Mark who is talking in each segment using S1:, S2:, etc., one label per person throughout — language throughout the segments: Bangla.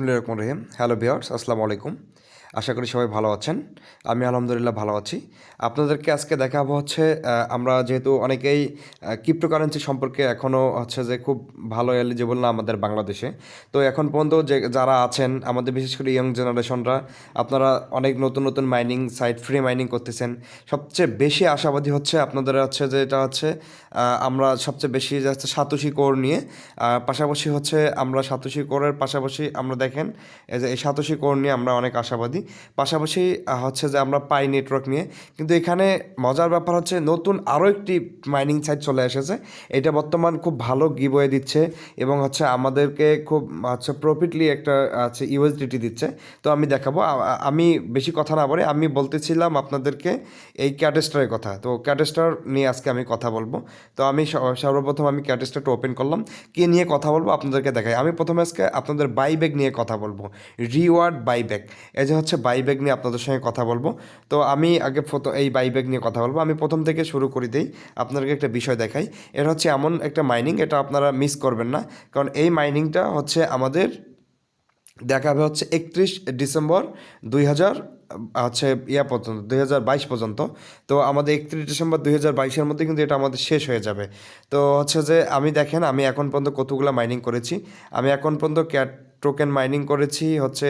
S1: বিসমুল্লাহ রহমান রহিম? হ্যালো বিয়ার্স আসসালামু আলাইকুম। আশা করি সবাই ভালো আছেন। আমি আলহামদুলিল্লাহ ভালো আছি। আপনাদেরকে আজকে দেখাবো হচ্ছে আমরা যেহেতু অনেকেই ক্রিপ্টোকারেন্সি সম্পর্কে এখনও হচ্ছে যে খুব ভালো এলিজিবল না আমাদের বাংলাদেশে। তো এখন পর্যন্ত যে, যারা আছেন, আমাদের বিশেষ করে ইয়ং জেনারেশনরা আপনারা অনেক নতুন নতুন মাইনিং সাইট ফ্রি মাইনিং করতেছেন। সবচেয়ে বেশি আশাবাদী হচ্ছে আপনাদের হচ্ছে যে, এটা হচ্ছে আমরা সবচেয়ে বেশি যাচ্ছে সাতোশি কোর নিয়ে। পাশাপাশি হচ্ছে আমরা সাতোশি কোরের পাশাপাশি আমরা দেখেন, এই যে এই সাতোশি কোর নিয়ে আমরা অনেক আশাবাদী। পাশাপাশি হচ্ছে যে আমরা পাই নেটওয়ার্ক নিয়ে। কিন্তু এখানে মজার ব্যাপার হচ্ছে নতুন আরও একটি মাইনিং সাইট চলে এসেছে। এটা বর্তমান খুব ভালো গিবয়ে দিচ্ছে এবং হচ্ছে আমাদেরকে খুব, হচ্ছে প্রফিটলি একটা আছে ইউএসডিটি দিচ্ছে। তো আমি দেখাবো। আমি বেশি কথা না বলে আমি বলতেছিলাম আপনাদেরকে এই ক্যাটেস্টারের কথা। তো ক্যাটেস্টার নিয়ে আজকে আমি কথা বলব। তো আমি সর্বপ্রথম আমি ক্যাটেস্টারটা ওপেন করলাম। কি নিয়ে কথা বলব আপনাদেরকে দেখাই। আমি প্রথমে আজকে আপনাদের বাইব্যাগ নিয়ে কথা বলব। রিওয়ার্ড বাইব্যাগ এই যে হচ্ছে বাইব্যাগ নিয়ে আপনাদের সঙ্গে কথা বলব। তো আমি আগে এই বাইব্যাগ নিয়ে কথা বলব। আমি প্রথম থেকে শুরু করে দিই, আপনাদেরকে একটা বিষয় দেখাই। এটা হচ্ছে এমন একটা মাইনিং এটা আপনারা মিস করবেন না। কারণ এই মাইনিংটা হচ্ছে আমাদের দেখা দেখাবে হচ্ছে একত্রিশ ডিসেম্বর দুই হাজার হচ্ছে ইয়া পর্যন্ত দুই হাজার বাইশ পর্যন্ত। তো আমাদের একত্রিশ ডিসেম্বর দুই হাজার বাইশের মধ্যে কিন্তু এটা আমাদের শেষ হয়ে যাবে। তো হচ্ছে যে আমি দেখেন, আমি এখন পর্যন্ত কতগুলো মাইনিং করেছি। আমি এখন পর্যন্ত ক্যাট টোকেন মাইনিং করেছি, হচ্ছে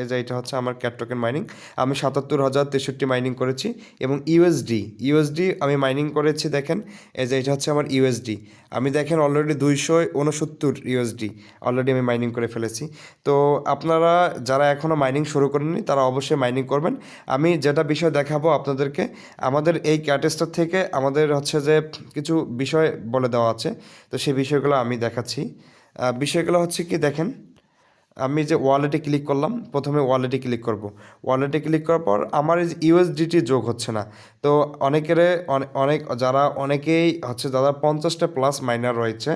S1: এই যে এটা হচ্ছে আমার ক্যাট টোকেন মাইনিং আমি সাতাত্তর হাজার তেষট্টি মাইনিং করেছি এবং ইউএসডি ইউএসডি আমি মাইনিং করেছি, দেখেন, এই যে এটা হচ্ছে আমার ইউএসডি আমি দেখেন অলরেডি দুইশো উনসত্তর ইউএসডি অলরেডি আমি মাইনিং করে ফেলেছি। তো আপনারা যারা এখনও মাইনিং শুরু করেননি, তারা অবশ্যই মাইনিং করবেন। আমি যেটা বিষয় দেখাবো আপনাদেরকে, আমাদের এই ক্যাটেস্টার থেকে আমাদের হচ্ছে যে কিছু বিষয় বলে দেওয়া আছে। তো সেই বিষয়গুলো আমি দেখাচ্ছি। বিষয়গুলো হচ্ছে কি, দেখেন আমি যে ওয়ালেটে ক্লিক করলাম, প্রথমে ওয়ালেটে ক্লিক করব। ওয়ালেটে ক্লিক করার পর আমার এই ইউএসডিটি যোগ হচ্ছে না। তো অনেকের অনেক, যারা অনেকেই হচ্ছে, যারা পঞ্চাশটা প্লাস মাইনার রয়েছে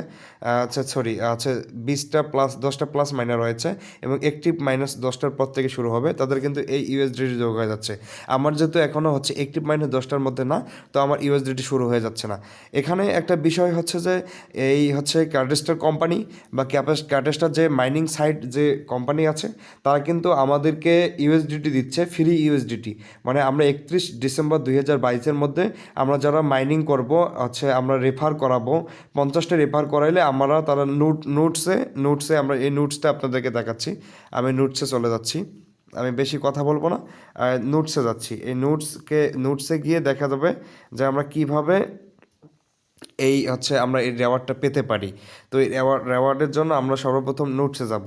S1: আচ্ছা সরি আছে বিশটা প্লাস, দশটা প্লাস মাইনার রয়েছে এবং একটিভ মাইনাস দশটার পর থেকে শুরু হবে, তাদের কিন্তু এই ইউএসডিটি যোগ হয়ে যাচ্ছে। আমার যেহেতু এখনও হচ্ছে একটিভ মাইনাস দশটার মধ্যে না, তো আমার ইউএসডিটি শুরু হয়ে যাচ্ছে না। এখানে একটা বিষয় হচ্ছে যে, এই হচ্ছে ক্যাটেস্টার কোম্পানি বা ক্যাপাস ক্যাটেস্টার যে মাইনিং সাইট যে কোম্পানি আছে, তারা কিন্তু আমাদেরকে ইউএসডিটি দিচ্ছে ফ্রি ইউএসডিটি মানে আমরা একত্রিশ ডিসেম্বর দুই হাজার বাইশের মধ্যে আমরা যারা মাইনিং করব, হচ্ছে আমরা রেফার করাবো, পঞ্চাশটা রেফার করাইলে আমরা তারা নোট নোটসে নোটসে আমরা এই নোটসটা আপনাদেরকে দেখাচ্ছি। আমি নোটসে চলে যাচ্ছি। আমি বেশি কথা বলব না। নোটসে যাচ্ছি। এই নোটসকে নোটসে গিয়ে দেখা যাবে যে আমরা কীভাবে এই হচ্ছে আমরা এই রেওয়ার্ডটা পেতে পারি। তো এই রেওয়ার্ড রেওয়ার্ডের জন্য আমরা সর্বপ্রথম নোটসে যাব।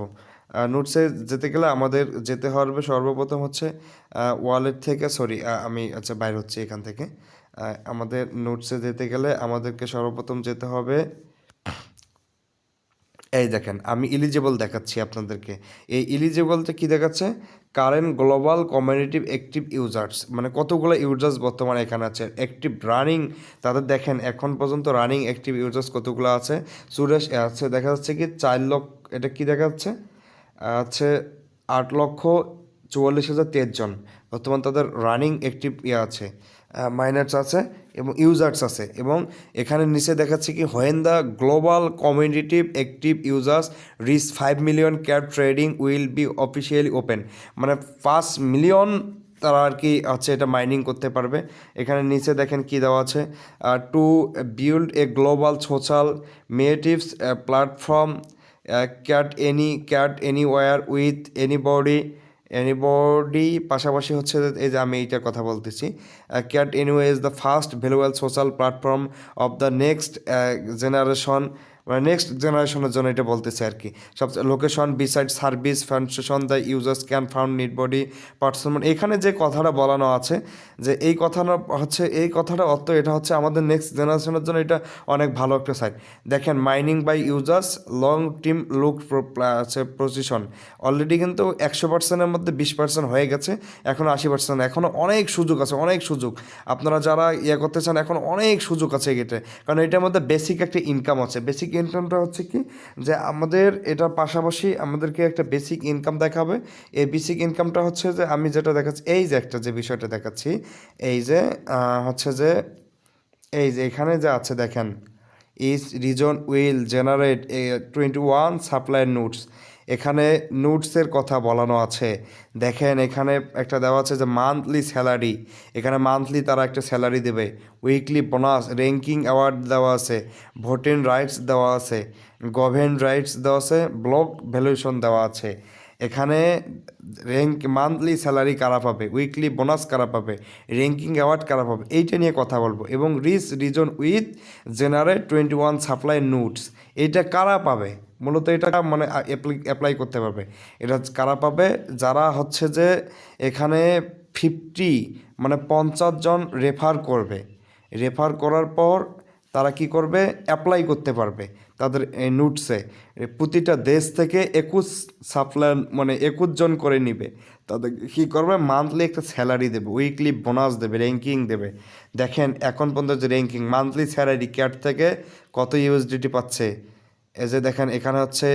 S1: নোটসে যেতে গেলে আমাদের যেতে হবে সর্বপ্রথম হচ্ছে ওয়ালেট থেকে সরি আমি আচ্ছা বাইর হচ্ছি এখান থেকে। আমাদের নোটসে যেতে গেলে আমাদেরকে সর্বপ্রথম যেতে হবে, এই দেখেন, আমি ইলিজিবল দেখাচ্ছি আপনাদেরকে। এই ইলিজিবলটা কি দেখাচ্ছে? Current global community active users মানে কতগুলো ইউজার্স বর্তমানে এখানে আছে? অ্যাক্টিভ রানিং তাদের দেখেন, এখন পর্যন্ত রানিং অ্যাক্টিভ ইউজার্স কতগুলো আছে? সুরেশ আছে, দেখা যাচ্ছে কি, চার লক্ষ, এটা কি দেখা যাচ্ছে আছে আট লক্ষ চুয়াল্লিশ হাজার তেইশ জন। বর্তমান তাদের রানিং অ্যাক্টিভ ইয়ে আছে মাইনার্স আছে এবং ইউজার্স আছে এবং এখানে নিচে দেখাচ্ছে কি when the global community active users reach five million cat trading will be officially open মানে পাঁচ মিলিয়ন তারা আর কি হচ্ছে এটা মাইনিং করতে পারবে। এখানে নিচে দেখেন কি দেওয়া আছে to build a global social metaverse platform cat any cat anywhere with anybody anybody পাশাপাশি হচ্ছে এই যে আমি এইটার কথা বলতেছি। Cat anyway is the first ভ্যালুয়েল social platform of the next generation মানে নেক্সট জেনারেশনের জন্য এটা বলতেছে আর কি। সব location beside service function the users can found nearby person এখানে যে কথাটা বলানো আছে, যে এই কথাটা হচ্ছে, এই কথাটা অর্থ এটা হচ্ছে আমাদের নেক্সট জেনারেশনের জন্য এটা অনেক ভালো একটা সাইট দেখেন mining by users long team look আছে পজিশন অলরেডি কিন্তু একশো পার্সেন্টের মধ্যে বিশ পার্সেন্ট হয়ে গেছে, এখন আশি পার্সেন্ট এখনও অনেক সুযোগ আছে, অনেক সুযোগ। আপনারা যারা ইয়ে করতে চান, এখন অনেক সুযোগ আছে এটাতে। কারণ এটার মধ্যে বেসিক একটা ইনকাম আছে। বেসিক ইনকামটা হচ্ছে কি? যে আমাদের এটার পাশাপাশি আমাদেরকে একটা বেসিক ইনকাম দেখাবে। এই বেসিক ইনকামটা হচ্ছে যে আমি যেটা দেখাচ্ছি, এই যে একটা যে বিষয়টা দেখাচ্ছি, এই যে হচ্ছে যে, এই যে এখানে যে আছে দেখেন is reason will generate twenty one supply notes এখানে নোটসের কথা বলানো আছে। দেখেন, এখানে একটা দেওয়া আছে যে মান্থলি স্যালারি। এখানে মান্থলি তারা একটা স্যালারি দেবে। উইকলি বোনাস, র্যাঙ্কিং অ্যাওয়ার্ড দেওয়া আছে ভোটিং রাইটস দেওয়া আছে, গভেন রাইটস দেওয়া আছে, ব্লক ভ্যালুয়েশন দেওয়া আছে। এখানে র্যাঙ্ক মান্থলি স্যালারি কারা পাবে? উইকলি বোনাস কারা পাবে? র্যাঙ্কিং অ্যাওয়ার্ড কারা পাবে? এইটা নিয়ে কথা বলব। এবং reach reason with generate twenty one supply notes এইটা কারা পাবে? মূলত এটা মানে অ্যাপ্লাই করতে পারবে। এটা কারা পাবে? যারা হচ্ছে যে এখানে ফিফটি মানে পঞ্চাশ জন রেফার করবে। রেফার করার পর তারা কি করবে? অ্যাপ্লাই করতে পারবে। তাদের নোটসে প্রতিটা দেশ থেকে একুশ সাপ্লাই মানে একুশ জন করে নিবে। তাদের কী করবে? মান্থলি একটা স্যালারি দেবে উইকলি বোনাস দেবে র্যাঙ্কিং দেবে। দেখেন, এখন পর্যন্ত যে র্যাঙ্কিং মান্থলি স্যালারি ক্যাট থেকে কত ইউএসডিটি পাচ্ছে? এই যে দেখেন, এখানে হচ্ছে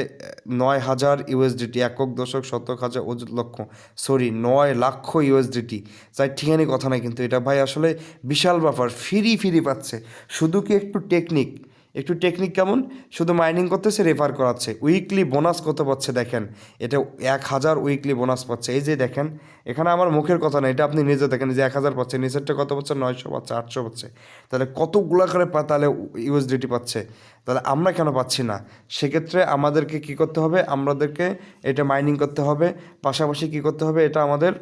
S1: নয় হাজার ইউএসডিটি একক দশক, শতক হাজার লক্ষ সরি নয় লাখ ইউএসডিটি তাই ঠিকানি কথা নাই কিন্তু এটা ভাই আসলে বিশাল ব্যাপার ফ্রি ফ্রি পাচ্ছে। শুধু কি একটু টেকনিক একটু টেকনিক কেমন? শুধু মাইনিং করতেছে রেফার করাচ্ছে। উইকলি বোনাস কত পাচ্ছে দেখেন? এটা এক হাজার উইকলি বোনাস পাচ্ছে। এই যে দেখেন, এখানে আমার মুখের কথা না, এটা আপনি নিজে দেখেন যে এক হাজার পাচ্ছে, নিচেরটা কত পাচ্ছে? নয়শো পাচ্ছে, আটশো পাচ্ছে। তাহলে কতগুলো করে তাহলে ইউএসডিটি পাচ্ছে? তাহলে আমরা কেন পাচ্ছি না? সেক্ষেত্রে আমাদেরকে কি করতে হবে? আমাদেরকে এটা মাইনিং করতে হবে। পাশাপাশি কি করতে হবে? এটা আমাদের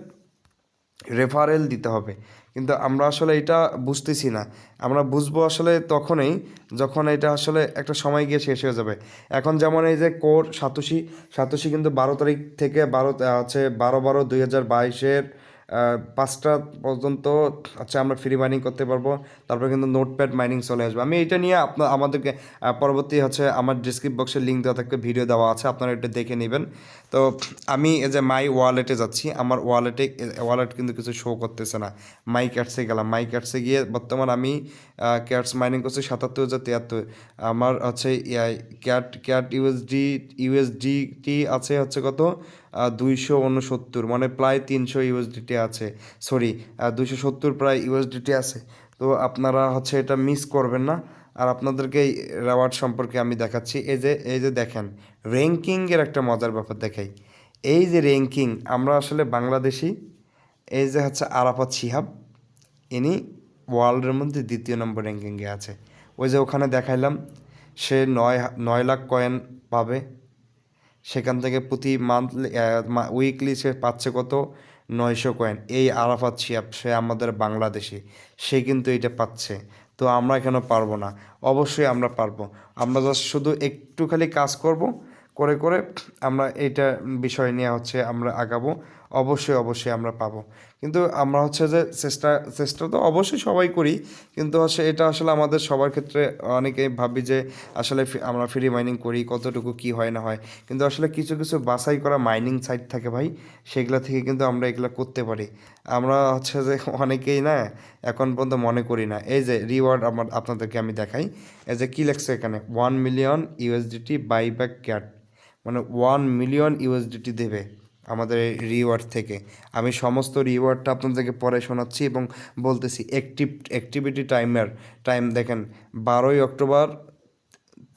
S1: রেফারেল দিতে হবে। কিন্তু আমরা আসলে এটা বুঝতেছি না। আমরা বুঝব আসলে তখনই যখন এটা আসলে একটা সময় গিয়ে শেষ হয়ে যাবে। এখন যেমন এই যে কোর সাতোশি সাতোশি কিন্তু বারো তারিখ থেকে বারো আছে বারো বারো দুই হাজার বাইশের পাঁচটা পর্যন্ত আচ্ছা আমরা ফ্রি মাইনিং করতে পারব। তারপর কিন্তু নোটপ্যাড মাইনিং চলে আসবে। আমি এটা নিয়ে আপনার আমাদেরকে পরবর্তী হচ্ছে আমার ডিসক্রিপ বক্সে লিঙ্ক দেওয়া থাকবে ভিডিও দেওয়া আছে, আপনারা এটা দেখে নেবেন। তো আমি এই যে মাই ওয়ালেটে যাচ্ছি, আমার ওয়ালেটে ওয়ালেট কিন্তু কিছু শো করতেছে না। মাই ক্যাটসে গেলাম। মাই ক্যাটসে গিয়ে বর্তমান আমি ক্যাটস মাইনিং করছি সাতাত্তর হাজার তিয়াত্তর। আমার হচ্ছে ক্যাট ক্যাট ইউএসডি ইউএসডিটি আছে হচ্ছে কত? দুইশো উনসত্তর মানে প্রায় তিনশো ইউএসডিটি আছে। সরি দুইশো সত্তর প্রায় ইউএসডিটি আছে। তো আপনারা হচ্ছে এটা মিস করবেন না। আর আপনাদেরকে এই রেওয়ার্ড সম্পর্কে আমি দেখাচ্ছি। এই যে এই যে দেখেন র্যাঙ্কিংয়ের একটা মজার ব্যাপার দেখাই। এই যে র্যাঙ্কিং আমরা আসলে বাংলাদেশি। এই যে হচ্ছে আরাফাত শিহাব, ইনি ওয়ার্ল্ডের মধ্যে দ্বিতীয় নম্বর র্যাঙ্কিংয়ে আছে। ওই যে ওখানে দেখাইলাম, সে নয় নয় লাখ কয়েন পাবে। সেখান থেকে প্রতি মান্থলি উইকলি সে পাচ্ছে কত? নয়শো কয়েন এই আরাফাত শিয়াব, সে আমাদের বাংলাদেশি। সে কিন্তু এটা পাচ্ছে। তো আমরা কেন পারব না? অবশ্যই আমরা পারব। আমরা জাস্ট শুধু একটু খালি কাজ করব, করে করে আমরা এটা বিষয় নিয়ে হচ্ছে আমরা আগাবো। অবশ্যই অবশ্যই আমরা পাবো। কিন্তু আমরা হচ্ছে যে চেষ্টা চেষ্টা তো অবশ্যই সবাই করি, কিন্তু হচ্ছে এটা আসলে আমাদের সবার ক্ষেত্রে অনেকেই ভাবি যে আসলে আমরা ফ্রি মাইনিং করি, কতটুকু কি হয় না হয়। কিন্তু আসলে কিছু কিছু বাছাই করা মাইনিং সাইট থাকে ভাই, সেগুলো থেকে কিন্তু আমরা এগুলো করতে পারি। আমরা হচ্ছে যে অনেকেই না, এখন পর্যন্ত মনে করি না। এই যে রিওয়ার্ড আমার, আপনাদেরকে আমি দেখাই। এই যে কী লেখছে এখানে? One million USDT buyback cat মানে ওয়ান মিলিয়ন ইউএসডিটি দেবে। আমাদের রিওয়ার্ড থেকে। আমি সমস্ত রিওয়ার্ডটা আপনাদেরকে পরে শোনাচ্ছি এবং বলতেছি অ্যাক্টিভ অ্যাক্টিভিটি টাইমের টাইম দেখেন, বারোই অক্টোবর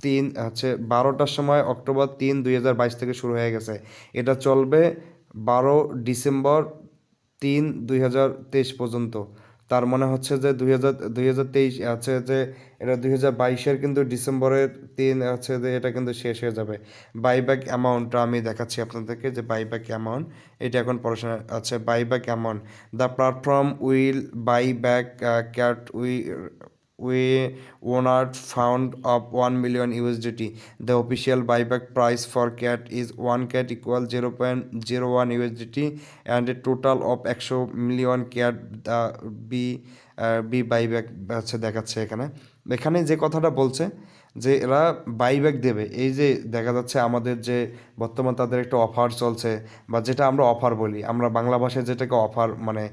S1: তিন, হচ্ছে বারোটার সময় অক্টোবর তিন দুই থেকে শুরু হয়ে গেছে। এটা চলবে বারো ডিসেম্বর তিন দুই পর্যন্ত। তার মনে হচ্ছে যে দুই হাজার দুই হাজার তেইশ আছে যে এটা দুই হাজার বাইশের কিন্তু ডিসেম্বরের তিন আছে যে এটা কিন্তু শেষ হয়ে যাবে। বাইব্যাক অ্যামাউন্টটা আমি দেখাচ্ছি আপনাদেরকে যে বাইব্যাক অ্যামাউন্ট এটা এখন পড়াশোনা আছে। Buyback amount the platform will buy back cat we we honored found of 1 million USDT. The official buyback price for CAT is 1 CAT equal 0.01 USDT and a total of 100 million CAT uh, be uh, be buyback হচ্ছে দেখাচ্ছে এখানে এখানে যে কথাটা বলছে যে এরা বাইব্যাক দেবে। এই যে দেখা যাচ্ছে আমাদের যে বর্তমান তাদের একটা অফার চলছে বা যেটা আমরা অফার বলি, আমরা বাংলা ভাষায় যেটাকে অফার মানে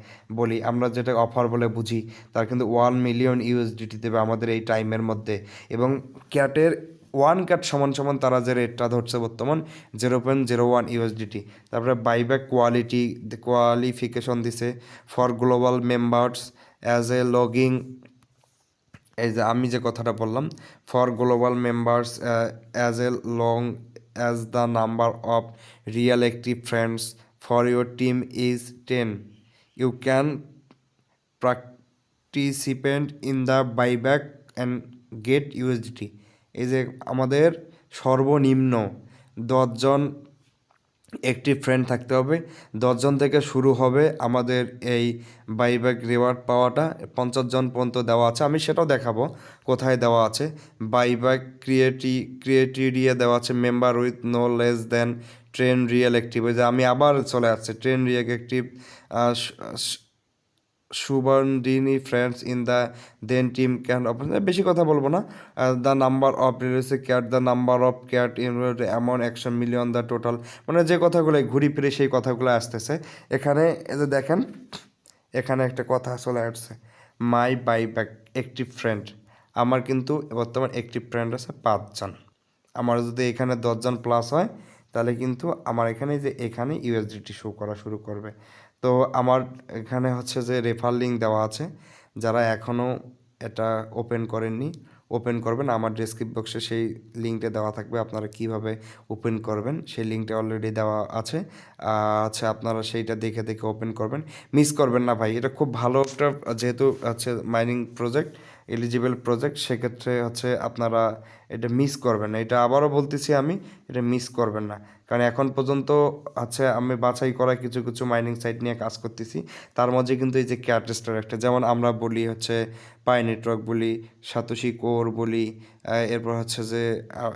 S1: বলি, আমরা যেটা অফার বলে বুঝি, তার কিন্তু ওয়ান মিলিয়ন ইউএসডিটি দেবে আমাদের এই টাইমের মধ্যে। এবং ক্যাটের ওয়ান ক্যাট সমান সমান তারা যে রেটটা ধরছে বর্তমান zero point zero one USDT তারপরে বাইব্যাক কোয়ালিটি কোয়ালিফিকেশন দিছে for global members as a logging এই যে আমি যে কথাটা বললাম for global members as a long as the number of real active friends for your team is ten you can participant in the buyback and get USDT এই যে আমাদের সর্বনিম্ন দশজন একটি ফ্রেন্ড থাকতে হবে। দশজন থেকে শুরু হবে আমাদের এই বাইব্যাক রিওয়ার্ড পাওয়াটা। পঞ্চাশ জন পর্যন্ত দেওয়া আছে। আমি সেটাও দেখাবো কোথায় দেওয়া আছে। বাইব্যাক ক্রিয়েটি ক্রিয়েটিরিয়া দেওয়া আছে। Member with no less than ten real active যে আমি আবার চলে আসছে। Train real active সুবর্ণিনী friends in the then, team can বেশি কথা বলব না। The number of release cat, the number of cat in এমন একশো মিলিয়ন, দ্য টোটাল মানে যে কথাগুলো ঘুরি ফিরে সেই কথাগুলো আসতেছে। এখানে যে দেখেন, এখানে একটা কথা চলে আসছে। মাই বাই ব্যাক একটি ফ্রেন্ড। আমার কিন্তু বর্তমান একটি ফ্রেন্ড আছে, পাঁচজন। আমার যদি এখানে দশজন প্লাস হয়, তাহলে কিন্তু আমার এখানে যে এখানে ইউএসডিটি শো করা শুরু করবে। তো আমার এখানে হচ্ছে যে রেফার লিঙ্ক দেওয়া আছে। যারা এখনও এটা ওপেন করেননি ওপেন করবেন। আমার ডেসক্রিপ বক্সে সেই লিঙ্কটা দেওয়া থাকবে। আপনারা কীভাবে ওপেন করবেন, সেই লিঙ্কটা অলরেডি দেওয়া আছে। আচ্ছা আপনারা সেইটা দেখে দেখে ওপেন করবেন। মিস করবেন না ভাই। এটা খুব ভালো একটা, যেহেতু আছে মাইনিং প্রজেক্ট এলিজিবল প্রজেক্ট সেক্ষেত্রে হচ্ছে আপনারা এটা মিস করবেন না। এটা আবারও বলতেছি আমি, এটা মিস করবেন না। কারণ এখন পর্যন্ত আছে আমি বাছাই করা কিছু কিছু মাইনিং সাইট নিয়ে কাজ করতেছি। তার মধ্যে কিন্তু এই যে ক্যাটেস্টার একটা, যেমন আমরা বলি হচ্ছে পাই নেটওয়ার্ক বলি, সাতোশি কোর বলি এরপর হচ্ছে যে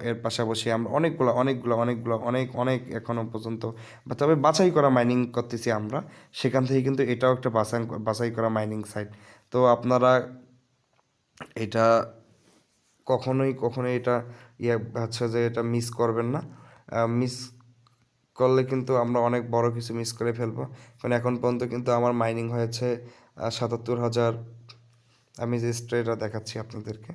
S1: এর পাশাপাশি আমরা অনেকগুলো অনেকগুলো অনেকগুলো, অনেক অনেক এখনও পর্যন্ত তবে বাছাই করা মাইনিং করতেছি আমরা। সেখান থেকে কিন্তু এটাও একটা বাছাই বাছাই করা মাইনিং সাইট তো আপনারা এটা কখনোই কখনোই এটা ইয়ে হচ্ছে যে এটা মিস করবেন না। মিস করলে কিন্তু আমরা অনেক বড় কিছু মিস করে ফেলব। কারণ এখন পর্যন্ত কিন্তু আমার মাইনিং হয়েছে সাতাত্তর হাজার। আমি যে স্ট্রেটা দেখাচ্ছি আপনাদেরকে।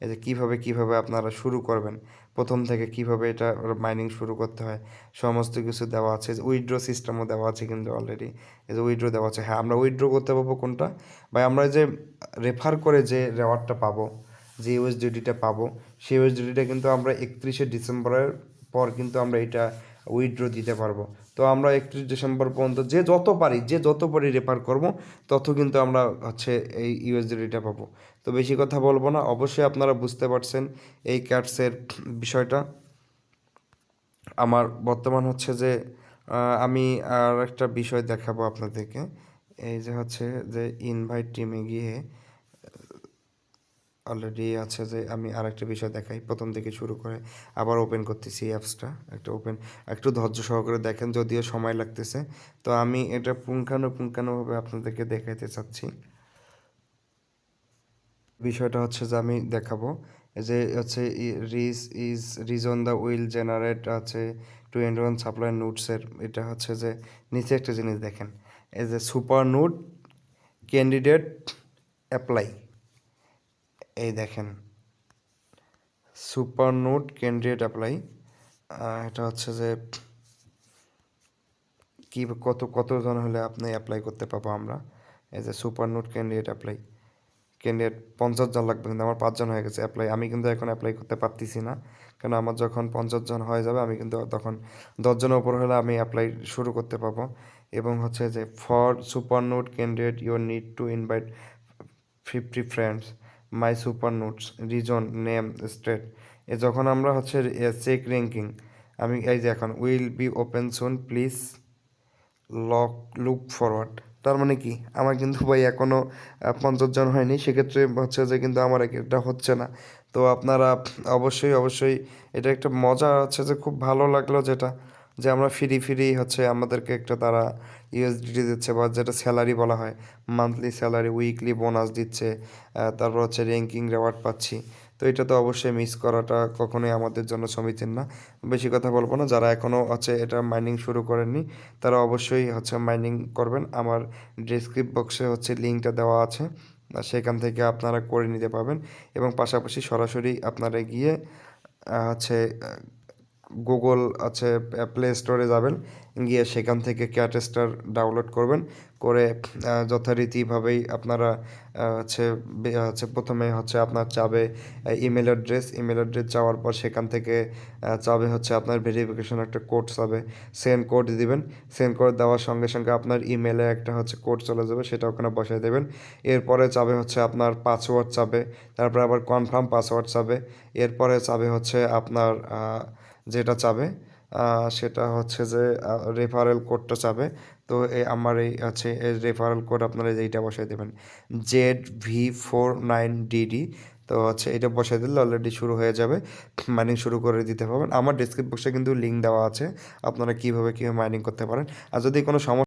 S1: এই যে কীভাবে কীভাবে আপনারা শুরু করবেন? প্রথম থেকে কীভাবে এটা মাইনিং শুরু করতে হয়? সমস্ত কিছু দেওয়া আছে। উইড্রো সিস্টেমও দেওয়া আছে কিন্তু অলরেডি এই যে উইড্রো দেওয়া আছে। হ্যাঁ আমরা উইথড্র করতে পারব কোনটা? বা আমরা যে রেফার করে যে রেওয়ার্ডটা পাবো, যে ইউএসডিটিটা পাবো, সেই ইউএসডিটিটা কিন্তু আমরা একত্রিশে ডিসেম্বরের পর কিন্তু আমরা এটা উইথড্র দিতে পারব। তো আমরা একত্রিশ ডিসেম্বর পর্যন্ত যে যত পারি, যে যত পারি রেফার করব, তত কিন্তু আমরা হচ্ছে এই ইউএসডিটা পাবো। তো বেশি কথা বলব না, অবশ্যই আপনারা বুঝতে পারছেন এই ক্যাটসের বিষয়টা। আমার বর্তমান হচ্ছে যে আমি আর একটা বিষয় দেখাবো আপনাদেরকে। এই যে হচ্ছে যে ইনভাইট টিমে গিয়ে অলরেডি আছে যে আমি আরেকটা বিষয় দেখাই। প্রথম থেকে শুরু করে আবার ওপেন করতেছি অ্যাপসটা একটা ওপেন একটু ধৈর্য সহকারে দেখেন যদিও সময় লাগতেছে। তো আমি এটা পুঙ্খানুপুঙ্খানুভাবে আপনাদেরকে দেখাইতে চাচ্ছি। বিষয়টা হচ্ছে যে আমি দেখাবো যে হচ্ছে ridge is reason the will generate আছে টু এন্ড ওয়ান সাপ্লাই নোটসের, এটা হচ্ছে যে নিচে একটা জিনিস দেখেন। এই যে সুপার নোট ক্যান্ডিডেট অ্যাপ্লাই। এই দেখেন, সুপার নোট ক্যান্ডিডেট অ্যাপ্লাই এটা হচ্ছে যে কি কত কতজন হলে আপনি অ্যাপ্লাই করতে পাবো আমরা? এই যে super note candidate apply candidate পঞ্চাশ জন লাগবে কিন্তু আমার পাঁচজন হয়ে গেছে অ্যাপ্লাই আমি কিন্তু এখন অ্যাপ্লাই করতে পারতেছি না। কারণ আমার যখন পঞ্চাশ জন হয়ে যাবে, আমি কিন্তু তখন দশজনের উপর হলে আমি অ্যাপ্লাই শুরু করতে পাবো। এবং হচ্ছে যে for super note candidate your need to invite fifty friends my super notes reason name state a যখন আমরা হচ্ছে চেক র্যাঙ্কিং আমি এই যে এখন will be open soon please lock look forward তার মানে কি? আমার কিন্তু ভাই এখনও পঞ্চাশ জন হয়নি, সেক্ষেত্রে হচ্ছে যে কিন্তু আমার এটা হচ্ছে না। তো আপনারা অবশ্যই অবশ্যই এটা একটা মজা হচ্ছে যে খুব ভালো লাগল যেটা। যে আমরা ফ্রি ফ্রি হচ্ছে, আমাদেরকে একটা তারা ইউএসডিটি দিচ্ছে বা যেটা স্যালারি বলা হয় মান্থলি স্যালারি উইকলি বোনাস দিচ্ছে তারপর হচ্ছে র্যাঙ্কিং রেওয়ার্ড পাচ্ছি। তো এটা তো অবশ্যই মিস করাটা কখনোই আমাদের জন্য সমীচীন না। বেশি কথা বলব না, যারা এখনও হচ্ছে এটা মাইনিং শুরু করেননি, তারা অবশ্যই হচ্ছে মাইনিং করবেন। আমার ডিসক্রিপ বক্সে হচ্ছে লিঙ্কটা দেওয়া আছে সেখান থেকে আপনারা করে নিতে পারবেন। এবং পাশাপাশি সরাসরি আপনারা গিয়ে হচ্ছে গুগল আছে প্লে স্টোরে যাবেন, গিয়ে সেখান থেকে ক্যাটেস্টার ডাউনলোড করবেন, করে যথারীতিভাবেই আপনারা হচ্ছে হচ্ছে, প্রথমে হচ্ছে আপনার চাবে ইমেল অ্যাড্রেস ইমেল অ্যাড্রেস যাওয়ার পর সেখান থেকে চাবে হচ্ছে আপনার ভেরিফিকেশন একটা কোড চাবে সেন্ড কোড দিবেন সেন্ড কোড দেওয়ার সঙ্গে সঙ্গে আপনার ইমেলে একটা হচ্ছে কোড চলে যাবে, সেটা ওখানে বসাই দেবেন, এরপরে চাবে হচ্ছে আপনার পাসওয়ার্ড চাবে, তারপরে আবার কনফার্ম পাসওয়ার্ড চাবে, এরপরে চাবে হচ্ছে আপনার যেটা চাবে সেটা হচ্ছে যে রেফারেল কোডটা চাবে। তো এই আমার এই আছে এই রেফারেল কোড আপনারা এইটা বসাই দেবেন Z V four nine DD তো হচ্ছে এটা বসাই দিলে অলরেডি শুরু হয়ে যাবে মাইনিং শুরু করে দিতে পারবেন। আমার ডিসক্রিপ বক্সে কিন্তু লিঙ্ক দেওয়া আছে, আপনারা কীভাবে কীভাবে মাইনিং করতে পারেন। আর যদি কোনো সমস্যা